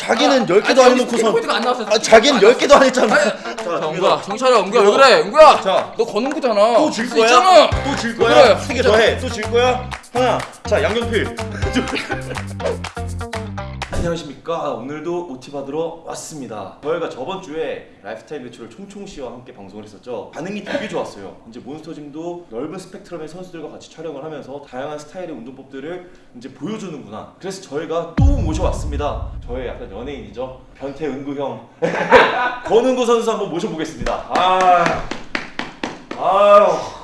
자기는 아, 10개도 안 해놓고선 포인트가 안 나왔어. 아, 자기는 10개도 안 했잖아. 자, 은구야, 정신 차려, 은구야, 왜 그래, 은구야? 자. 너 거는 거잖아. 또 질 거야? 있잖아. 또질 그래, 거야? 세개더 해. 또 질 거야? 하나. 자, 양경필. 안녕하십니까. 오늘도 OT 받으러 왔습니다. 저희가 저번 주에 lifetime 매출을 총총 씨와 함께 방송을 했었죠. 반응이 되게 좋았어요. 이제 몬스터짐도 넓은 스펙트럼의 선수들과 같이 촬영을 하면서 다양한 스타일의 운동법들을 이제 보여주는구나. 그래서 저희가 또 모셔왔습니다. 저의 약간 연예인이죠. 변태 은구 형. 권은구 선수 한번 모셔보겠습니다. 아, 아유.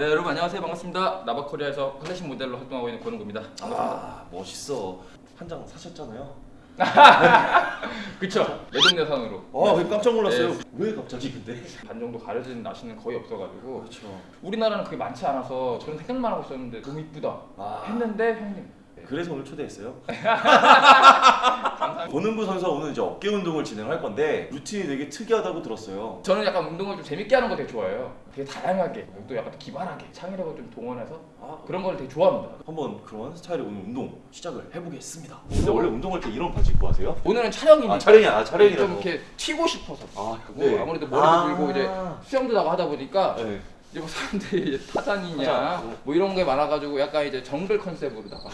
네, 여러분 안녕하세요, 반갑습니다. 나바코리아에서 클래식 모델로 활동하고 있는 권은구입니다. 아 멋있어 한 장 사셨잖아요 그쵸? 내돈내산으로. 아왜 깜짝 놀랐어요 네. 왜 갑자기 근데 반 정도 가려진 나시는 거의 없어가지고 그렇죠 우리나라는 그게 많지 않아서 저는 생각만 하고 있었는데 너무 이쁘다 아. 했는데 형님 네. 그래서 오늘 초대했어요 권은구 선수가 오늘 이제 어깨 운동을 진행할 건데 루틴이 되게 특이하다고 들었어요 저는 약간 운동을 좀 재밌게 하는 거 되게 좋아해요 되게 다양하게 또 약간 기발하게 창의력을 좀 동원해서 아 그런 걸 되게 좋아합니다 한번 그런 스타일의 오늘 운동 시작을 해보겠습니다 근데 원래 운동할 때 이런 바지 입고 하세요? 오늘은 촬영이니까 아 촬영이야 아, 촬영이라서 좀 이렇게 튀고 싶어서 아 그리고 네. 아무래도 머리도 아. 길고 이제 수영도 나고 하다 보니까 네. 이제 뭐 사람들이 타잔이냐 타잔. 뭐 이런 게 많아가지고 약간 이제 정글 컨셉으로다가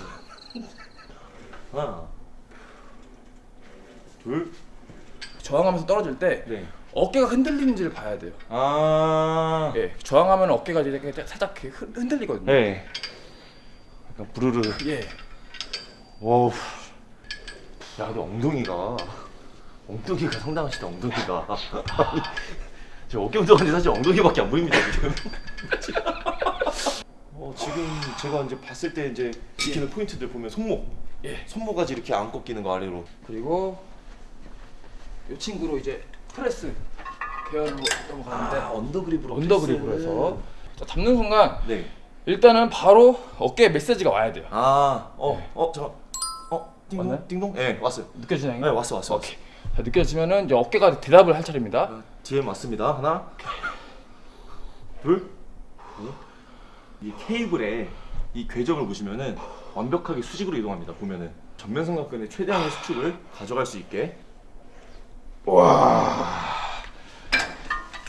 하나 둘 저항하면서 떨어질 때 네. 어깨가 흔들리는지를 봐야 돼요. 아 예, 저항하면 어깨가 이렇게 살짝 흔- 흔들리거든요. 네. 약간 부르르 예. wow. 야, 근데 엉덩이가 엉덩이가 상당하시다 엉덩이가. 저 어깨 운동하는데 사실 엉덩이밖에 안 보입니다 지금. 어, 지금 제가 이제 봤을 때 이제 지키는 포인트들 보면 손목, 예. 손목까지 이렇게 안 꺾이는 거 아래로. 그리고 이 친구로 이제 프레스 계열로 넘어가는데 아, under grip으로. under grip으로. 해서 자, 잡는 순간 네. 일단은 바로 어깨에 메시지가 와야 돼요. 아, 어, 어, 저, 어, 띵동, 왔나요? 띵동. 네, 왔어요. 느껴지나요? 네, 왔어, 왔어. 오케이. 자, 느껴지면은 이제 어깨가 대답을 할 차례입니다. 아, DM 왔습니다. 하나, 둘. 이 케이블에 이 궤적을 보시면은 완벽하게 수직으로 이동합니다. 보면은 전면 삼각근의 최대한의 수축을 가져갈 수 있게.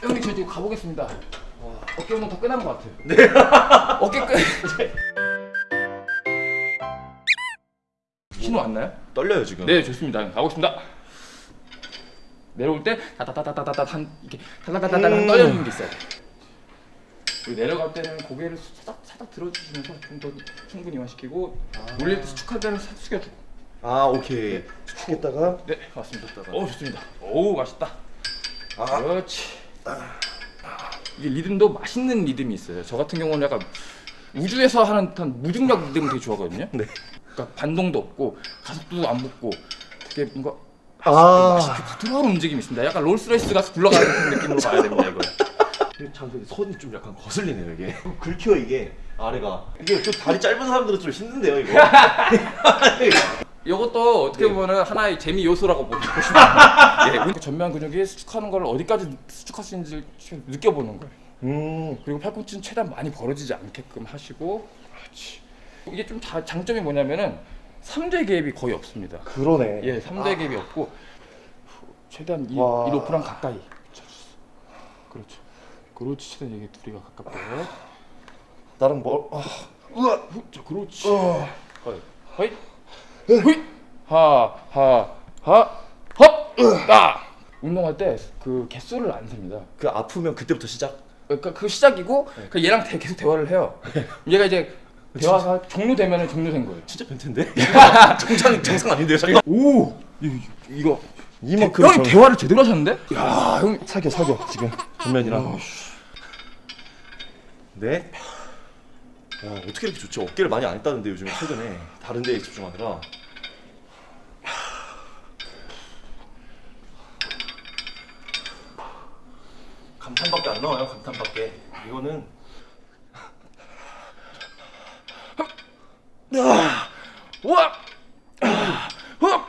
형님 저 지금 가보겠습니다. 어깨 운동 다 끝난 것 같아요. 네. 어깨 끝. 신호 왔나요? 떨려요 지금. 네 좋습니다. 가보겠습니다. 내려올 때 다다다다다다 한 이렇게 다다다다다 음. 떨려지는 게 있어요. 그리고 내려갈 때는 고개를 살짝 살짝 들어주시면서 좀 더 충분히 이완시키고 올릴 때 수축할 때는 살짝 숙여주고. 아 오케이. 수축했다가. 네 맞습니다. 좋다가. 오 좋습니다. 오 맛있다. 아, 그렇지. 이게 리듬도 맛있는 리듬이 있어요. 저 같은 경우는 약간 우주에서 하는 듯한 무중력 리듬을 되게 좋아하거든요. 네. 그러니까 반동도 없고 가속도도 안 붙고 되게 뭔가 아. 맛있게 부드러운 움직임이 있습니다. 약간 롤스레이스 가서 굴러가는 느낌으로 봐야 됩니다 이거. 참 근데 손이 좀 약간 거슬리네요 이게. 긁혀 이게 아래가. 이게 좀 다리 짧은 사람들은 좀 힘든데요 이거. 이것도 어떻게 네. 보면 하나의 재미 요소라고 보시면 예, 그 전면 근육이 수축하는 걸 어디까지 수축할 수 있는지 느껴보는 거예요. 음. 그리고 팔꿈치는 최대한 많이 벌어지지 않게끔 하시고 그렇지. 이게 좀 자- 장점이 뭐냐면은 3대 개입이 거의 없습니다. 그러네. 예, 3대 개입이 없고 최대한 이, 이 와. 로프랑 가까이. 그렇죠. 그렇지. 최대한 이게 둘이가 가깝게. 나랑 뭐? 아. 우와. 후, 자, 그렇지. 어. 허이. 허이. 허이. 하, 하, 하. 헙. 딱. 운동할 때 그 개수를 안 셉니다. 그 아프면 그때부터 시작. 그러니까 그 시작이고 그 얘랑 대- 계속 대화를 해요. 얘가 이제 대화가 종료되면 종료된 거예요. 진짜 변태인데? 정상 정상 아닌데요, 잠깐. 오, 이, 이거 이만큼 형님 대화를 제대로 하셨는데? 야, 형 사겨 사겨 지금 전면이랑. 네. 와 어떻게 이렇게 좋지? 어깨를 많이 안 했다는데 요즘 최근에 다른 데에 집중하느라. 감탄밖에 안 나와요. 감탄밖에. 이거는 우와, 흡,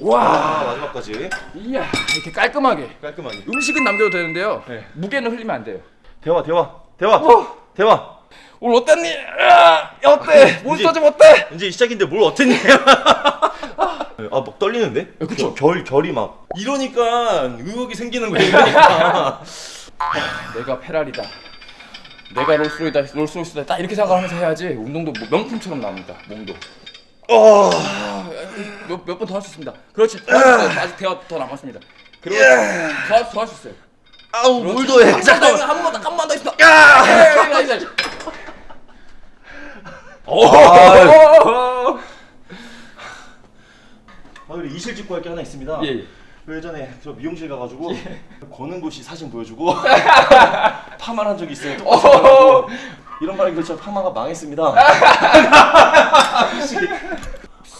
와, 아 마지막까지 이야, 이렇게 깔끔하게. 깔끔하게. 음식은 남겨도 되는데요. 네. 무게는 흘리면 안 돼요. 대화 대화 대화 어. 대화. 오늘 어땠니? 야, 어때? 몬스터즈 어때? 이제 시작인데 뭘 어땠니? 아막 떨리는데? 그쵸. 결 결이 막 이러니까 의욕이 생기는 거예요. 그러니까. 내가 페라리다. 내가 롤스로이다, 롤스로이스다. 딱 이렇게 생각하면서 해야지 운동도 뭐 명품처럼 나옵니다. 몸도. 어. 몇몇 번 더 할 수 있습니다. 그렇지. 더할수 있어요. 아직 대화 더 남았습니다. 그렇지. 더할 수 있어요. 아우 뭘 더해? 잠깐만 잠깐만. 한 번만 한번 더 있어. 야! 오! 아 그리고 이실직고 할게 하나 있습니다. 예, 예. 그 예전에 저 미용실 가가지고 권은구 씨 사진 보여주고 파마를 한 적이 있어요. 말하고 이런 말이 그렇죠. 파마가 망했습니다.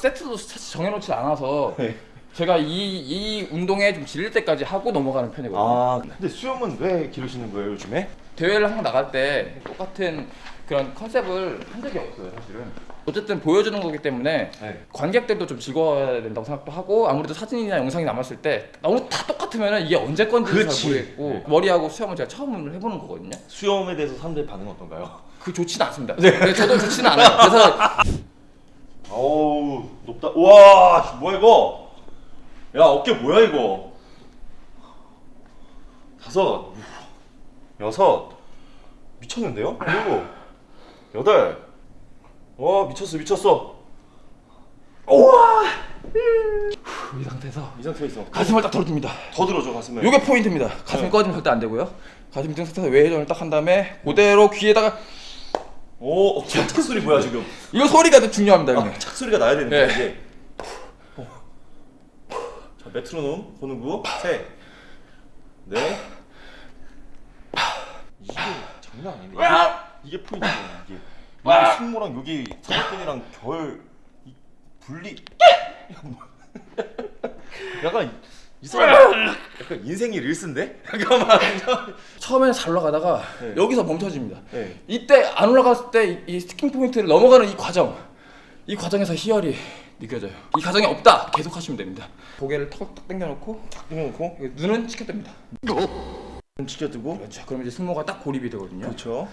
세트도 사실 정해놓지 않아서 네. 제가 이, 이 운동에 좀 질릴 때까지 하고 넘어가는 편이거든요. 아 근데 수염은 왜 기르시는 거예요 요즘에? 대회를 항상 나갈 때 똑같은 그런 컨셉을 한 적이 없어요, 사실은. 어쨌든 보여주는 거기 때문에 네. 관객들도 좀 즐거워야 된다고 생각도 하고 아무래도 사진이나 영상이 남았을 때 너무 다 똑같으면 이게 언제 건지 잘 그치. 모르겠고 네. 머리하고 수염은 제가 처음 해보는 거거든요. 수염에 대해서 사람들의 반응 은 어떤가요? 그 좋지는 않습니다. 네. 저도 좋지는 않아요. 그래서 어우 높다. 우와 뭐야 이거? 야 어깨 뭐야 이거? 다섯, 여섯, 미쳤는데요? 일곱, 여덟. 와 미쳤어 미쳤어. 우와 이 상태에서 이 상태에 있어. 가슴을 딱 덜어줍니다. 더 들어줘 가슴을. 요게 포인트입니다. 가슴이 네. 꺼지면 절대 안 되고요. 가슴 등 상태에서 외회전을 딱 한 다음에 그대로 귀에다가 오 어, 착 소리 뭐야 지금? 이거 소리가 더 중요합니다, 형님. 아, 착 소리가 나야 되는데 네. 이게. 자 메트로놈 보는구 셋, 넷. 이게 장난 아니네. 이게, 이게 포인트야 이게. 여기 승모랑 여기 사각근이랑 결 이, 분리. 약간 이 사람 약간 인생이 릴스인데? 잠깐만. 처음에는 잘 올라가다가 네. 여기서 멈춰집니다. 네. 이때 안 올라갔을 때 이 sticking point를 넘어가는 이 과정, 이 과정에서 희열이 느껴져요. 이 과정이 없다 계속 하시면 됩니다. 고개를 턱 당겨놓고 끊어놓고 눈은 치켜듭니다. 눈 치켜두고. 그렇죠. 그럼 이제 승모가 딱 고립이 되거든요. 그렇죠.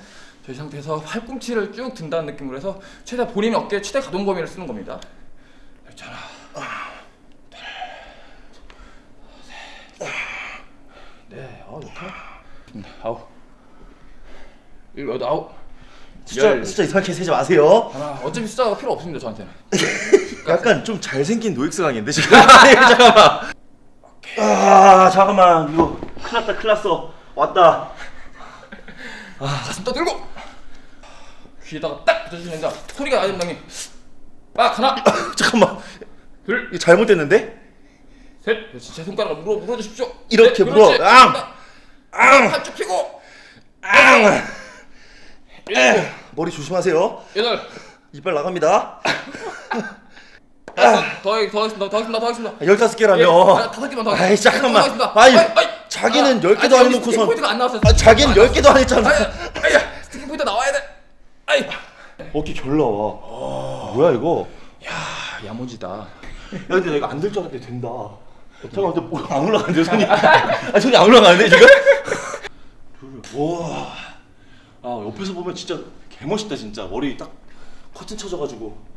저이 상태에서 팔꿈치를 쭉 든다는 느낌으로 해서 최대 본인이 어깨에 최대 가동 범위를 쓰는 겁니다. 그렇죠. 하나, 둘, 셋, 네, 어 좋다. 아홉, 일곱, 여덟, 아홉, 숫자 열. 숫자 이상하게 세지 마세요. 하나. 어차피 숫자가 필요 없습니다 저한테는. 약간 좀 잘생긴 노익스 강인데 지금 아니, 잠깐만 아 잠깐만 이거 큰일 났다 큰일 났어 왔다 가슴 떠들고 귀에다가 딱 붙여주시는 다 소리가 됩니다 형님. 딱 하나, 잠깐만 둘, 이거 잘못됐는데 셋. 그렇지. 제 손가락을 물어 물어 주십시오. 이렇게 네, 물어. 그렇지. 앙! 앙! 팔쭉 펴고. 앙 일곱, 머리 조심하세요 여덟, 이빨 나갑니다 다섯, 더, 하- 더 하겠습니다. 더 하겠습니다. 더 하겠습니다. 아, 열다섯 예, 개라며 아, 다섯 개만 더 아이. 잠깐만. 아이, 아이, 자기는 아, 열 개도 안 여기 해놓고선- 포인트가 안 나왔어요. 아 자기는 열 개도 안 했잖아 아야, sticking point 나와야 돼. 아이, 어깨 결 나와 뭐야 이거 아, 야무지다. 야 근데 내가 안 될 줄 알았는데 된다 잠깐만 근데 뭐안 올라가는데 손이 아 손이 안 올라가는데 지금? 우와 아 옆에서 보면 진짜 개멋있다 진짜. 머리 딱 커튼 쳐져가지고.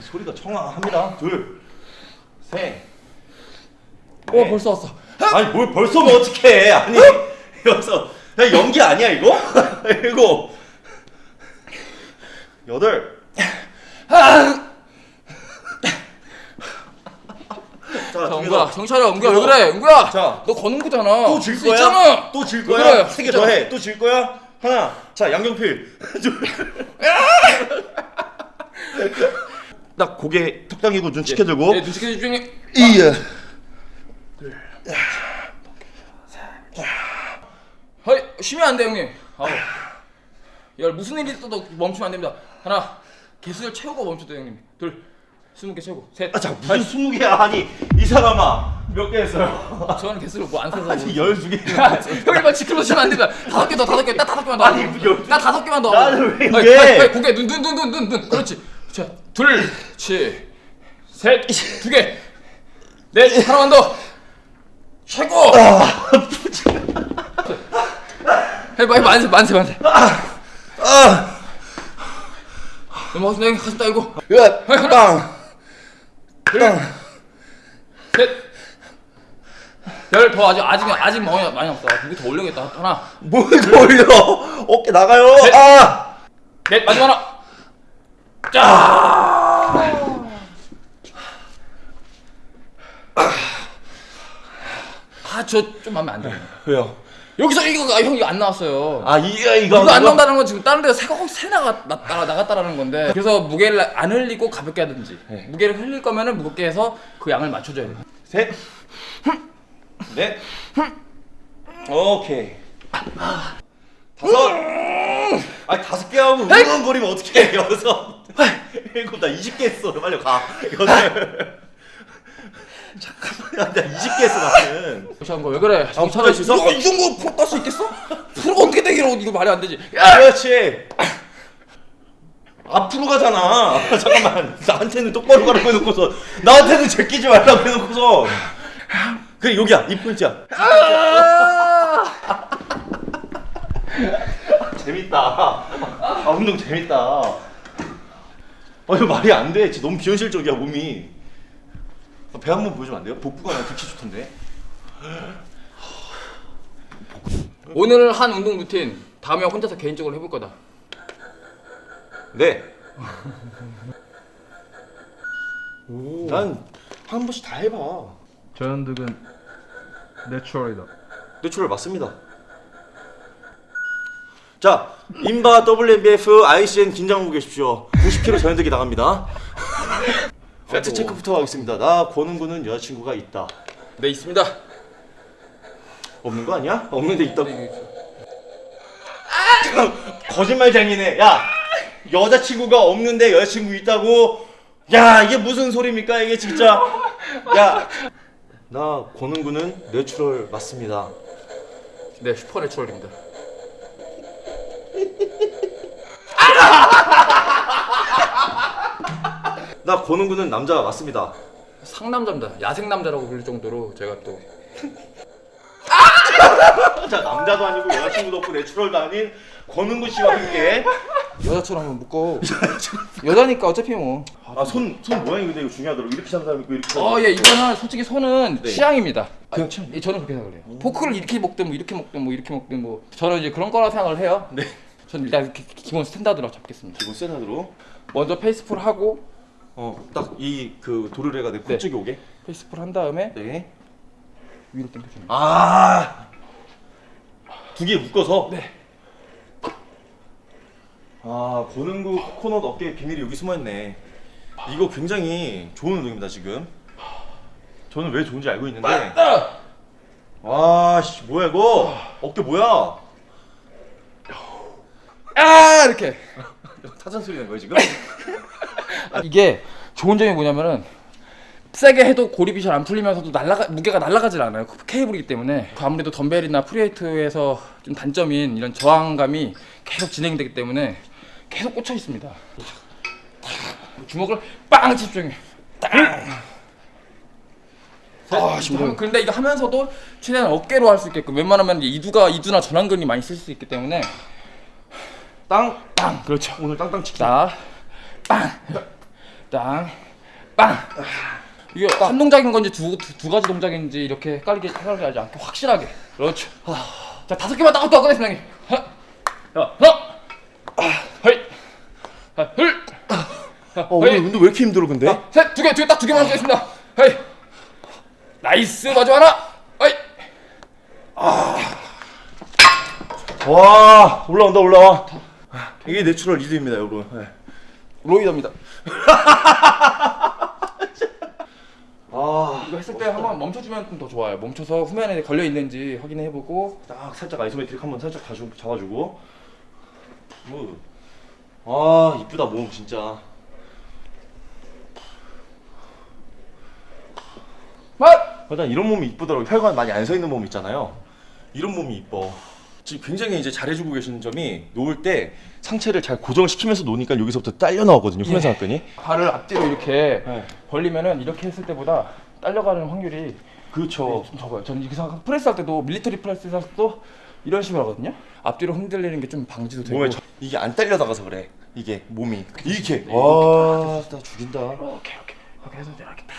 소리가 청아합니다. 둘셋. 오, 벌써 왔어. 아니 뭘 벌써 뭐 어떡해. 아니 여기서. 야 연기 아니야 이거? 일곱 여덟 자, 은구야, 개 정차려 은구야, 왜. 그래, 은구야? 자. 너 거는 거잖아. 또질 수 거야? 있잖아. 또질왜 거야? 그래? 세개 진짜. 더 해. 또 질 거야? 하나. 자, 양경필. 딱 고개 턱 당기고 눈 치켜들고. 예, 눈 치켜 집중해. 이야. 허이, 쉬면 안 돼, 형님. 아우. 야, 무슨 일이 있어도 멈추면 안 됩니다. 하나, 개수를 채우고 멈춰도 형님. 둘, 스무 개 채우고. 셋. 아, 자, 무슨 스무 개야? 아니, 이 사람아. 몇 개 했어요? 저는 개수를 뭐 안 세서. 아직 열두 개. 형님만 지켜서 쉬면 안 됩니다. 다섯 개 더, 다섯 개, 딱 다섯 개만 더. 아니, 뭐 열- 나 다섯 개만 더. 나는 왜 아니, 이게? 아니, 아니, 고개 눈, 눈, 눈, 눈, 눈, 눈. 그렇지. 자, 둘, 치, 셋, 두 개, 넷, 하나만 더. 최고! 해봐 해봐 만세 만세 만세 넘어가서 내가 가슴 딸고 야, 땅. 셋열더 아직 아직 아직 많이 많이 없어 무게 더 올려야겠다 하나 뭘 돌려? 어깨 나가요. 셋. 아. 넷 마지막 하나 짜 아저 좀 마음에 안 들어 왜요? 여기서 이거 아, 형 이거 안 나왔어요 아 이거 이거 이거 안 나온다는 건 지금 다른 데가 새가 새 나가 나, 나, 나갔다라는 건데 그래서 무게를 안 흘리고 가볍게 하든지 네. 무게를 흘릴 거면은 무겁게 해서 그 양을 맞춰줘야 돼 셋, 넷, 오케이. 다섯. 아니 다섯 개 하고 응원거리면 어떻게 해 여섯. 일곱 나 20개 했어. 빨리 가. 여덟. 잠깐만, 나 20개 했어 나는. 무시한 거왜 그래 아, 수 있어? 이거 이 정도 프로 딸수 있겠어? 프로가 어떻게 되기로 이거 말이 안 되지 야! 그렇지. 앞으로 가잖아. 잠깐만. 나한테는 똑바로 가라고 해놓고서 나한테는 제끼지 말라고 해놓고서. 그래 여기야 이 포인트야. 재밌다. 아 운동 재밌다. 아 이거 말이 안 돼. 진짜 너무 비현실적이야 몸이. 아, 배한 번 보여주면 안 돼요? 복부가 나 특히 좋던데. 오늘 한 운동 루틴 다음에 혼자서 개인적으로 해볼 거다 네. 난 한 번씩 다 해봐. 저현득은 내추럴이다. 내추럴 맞습니다. 자, 인바 WNBF ICN 긴장하고 계십시오. 90kg 전현득이 나갑니다. 팩트 체크부터 하겠습니다. 나 권은구는 여자친구가 있다. 네 있습니다 없는 거 아니야? 없는데 있다고. 거짓말쟁이네. 야, 여자친구가 없는데 여자친구 있다고. 야, 이게 무슨 소리입니까? 이게 진짜. 야, 나 권은구는 내추럴 맞습니다. 네 슈퍼내추럴입니다 나 권은구는 남자가 맞습니다. 상남자입니다 야생남자라고 불릴 정도로 제가 또 자, 남자도 아니고 여자친구도 없고 내추럴도 아닌 권은구 씨와 함께. 여자처럼 한번 묶어 여자니까 어차피 뭐 아, 손, 손 모양이 근데 이거 중요하더라고. 이렇게 잡는 사람 있고 이렇게 잡는 어, 예, 이거는 솔직히 손은 네. 취향입니다. 그냥 아, 취향? 예, 저는 그렇게 생각을 해요. 포크를 이렇게 먹든 뭐 이렇게 먹든 뭐 이렇게 먹든 뭐 저는 이제 그런 거라 생각을 해요. 네. 저는 일단 기, 기본 standard로 잡겠습니다. 기본 standard로. 먼저 face pull 하고 어, 딱 이 그 도르래가 내 네. 코 쪽에 오게. 페이스풀 한 다음에 네. 위로 당겨주는. 아. 두 개 묶어서? 네. 아, 권은구 코코넛 어깨에 비밀이 여기 숨어 있네. 이거 굉장히 좋은 운동입니다, 지금. 저는 왜 좋은지 알고 있는데. 와, 씨, 뭐야 이거? 어깨 뭐야? 아 이렇게. 타잔 소리 난 거야 지금? 아, 이게 좋은 점이 뭐냐면은 세게 해도 고립이 잘 안 풀리면서도 날라가 무게가 날아가질 않아요. 케이블이기 때문에 아무래도 덤벨이나 프리웨이트에서 좀 단점인 이런 저항감이 계속 진행되기 때문에 계속 꽂혀 있습니다. 주먹을 빵 집중해. 아, 지금 근데 이거 하면서도 최대한 어깨로 할 수 있게끔 웬만하면 이두가 이두나 전완근이 많이 쓸 수 있기 때문에 땅. 빵 그렇죠. 오늘 땅땅. 자, 빵, 땅, 빵. 이게 한 동작인 건지 두, 두, 두 가지 동작인지 이렇게 헷갈리게 헷갈리지 않게 확실하게. 그렇죠. 자, 다섯 개만 딱또 하겠습니다. 형님. 하나, 둘, 자, 어, 오늘 운동 왜 이렇게 힘들어 근데? 셋, 두 개, 두 개, 딱 두 개만 하겠습니다. hey, nice, 마지막 하나, hey. 와, 올라온다 올라와. 이게 내추럴 리드입니다, 여러분. 네. roider입니다. 아, 이거 했을 때 한번 멈춰주면 좀 더 좋아요. 멈춰서 후면에 걸려 있는지 확인해보고 딱 살짝 isometric 한번 살짝 다시 잡아주고. good. 아, 이쁘다 몸 진짜. 맛. 일단 이런 몸이 이쁘더라고. 혈관 많이 안 서 있는 몸 있잖아요. 이런 몸이 이뻐. 지금 굉장히 이제 잘해주고 계시는 점이 놓을 때 상체를 잘 고정시키면서 놓으니까 여기서부터 딸려 나오거든요. 예. 후면삼각근이. 발을 앞뒤로 이렇게 네. 벌리면은 이렇게 했을 때보다 딸려가는 확률이 그렇죠. 좀 적어요. 저는 이렇게 생각 프레스 할 때도 military press 할 때도 이런 식으로 하거든요. 앞뒤로 흔들리는 게 좀 방지도 되고 저- 이게 안 딸려 나가서 그래. 이게 몸이 이렇게. 네, 와, 진짜 죽인다. 이렇게 이렇게 이렇게 해서 이렇게 딱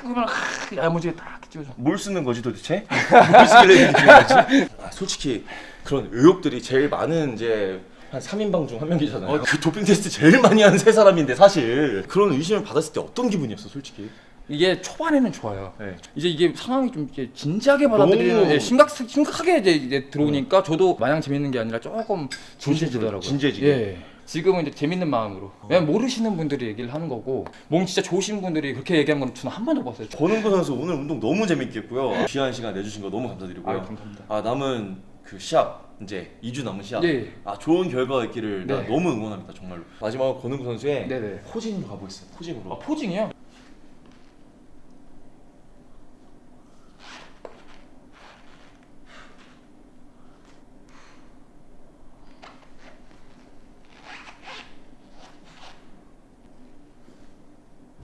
그러면 아, 야무지게 딱 찍어줘. 뭘 쓰는 거지 도대체? 뭘 쓰길래 이렇게 찍는 거지? 아, 솔직히 그런 의혹들이 제일 많은 이제 한 3인방 중 한 명이잖아요. 그 도핑 테스트 제일 많이 하는 세 사람인데 사실 그런 의심을 받았을 때 어떤 기분이었어, 솔직히? 이게 초반에는 좋아요. 네. 이제 이게 상황이 좀 이제 진지하게 받아들이는 예, 심각 심각하게 이제, 이제 들어오니까 저도 마냥 재밌는 게 아니라 조금 진지해지더라고요. 진지해지게. 예. 지금은 이제 재밌는 마음으로. 왜냐면 모르시는 분들이 얘기를 하는 거고 몸 진짜 좋으신 분들이 그렇게 얘기하는 건 저는 한 번도 못 봤어요. 권은구 선수 오늘 운동 너무 재밌게 했고요. 귀한 시간 내주신 거 너무 감사드리고요. 아, 감사합니다. 아, 남은 그 시합 이제 2주 남은 시합. 예. 아 좋은 결과 있기를 나 네. 너무 응원합니다 정말로. 마지막으로 권은구 선수의 네네. 포징으로 가보겠습니다. 포징으로. 아, 포징이요?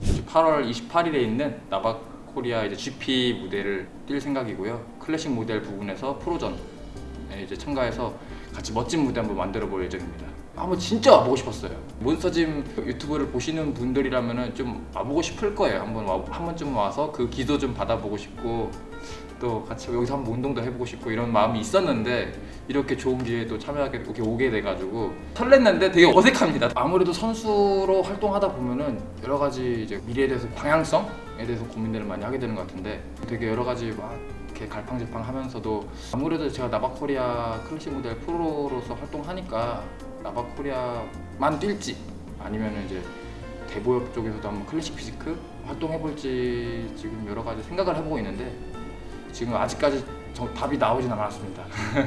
이제 8월 28일에 있는 나박 코리아 이제 GP 무대를 뛸 생각이고요. 클래식 모델 부분에서 프로전에 이제 참가해서 같이 멋진 무대 한번 만들어 볼 예정입니다. 한번 진짜 와보고 싶었어요. 몬스터짐 유튜브를 보시는 분들이라면은 좀 와보고 싶을 거예요. 한번 와, 한 번쯤 와서 그 기도 좀 받아보고 싶고 또 같이 여기서 한번 운동도 해보고 싶고 이런 마음이 있었는데 이렇게 좋은 기회에 또 참여하게 이렇게 오게 돼가지고 설렜는데 되게 어색합니다. 아무래도 선수로 활동하다 보면은 여러 가지 이제 미래에 대해서 방향성에 대해서 고민들을 많이 하게 되는 것 같은데 되게 여러 가지 막 이렇게 갈팡질팡 하면서도 아무래도 제가 나바코리아 클래식 모델 프로로서 활동하니까 나바코리아만 뛸지 아니면은 이제 대보역 쪽에서도 한번 클래식 피지크 활동해볼지 지금 여러 가지 생각을 해보고 있는데 지금 아직까지 저 답이 나오진 않았습니다.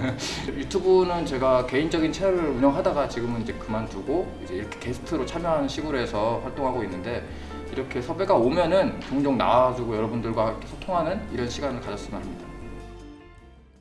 유튜브는 제가 개인적인 채널을 운영하다가 지금은 이제 그만두고 이제 이렇게 게스트로 참여하는 식으로 해서 활동하고 있는데 이렇게 섭외가 오면은 종종 나와주고 여러분들과 소통하는 이런 시간을 가졌으면 합니다.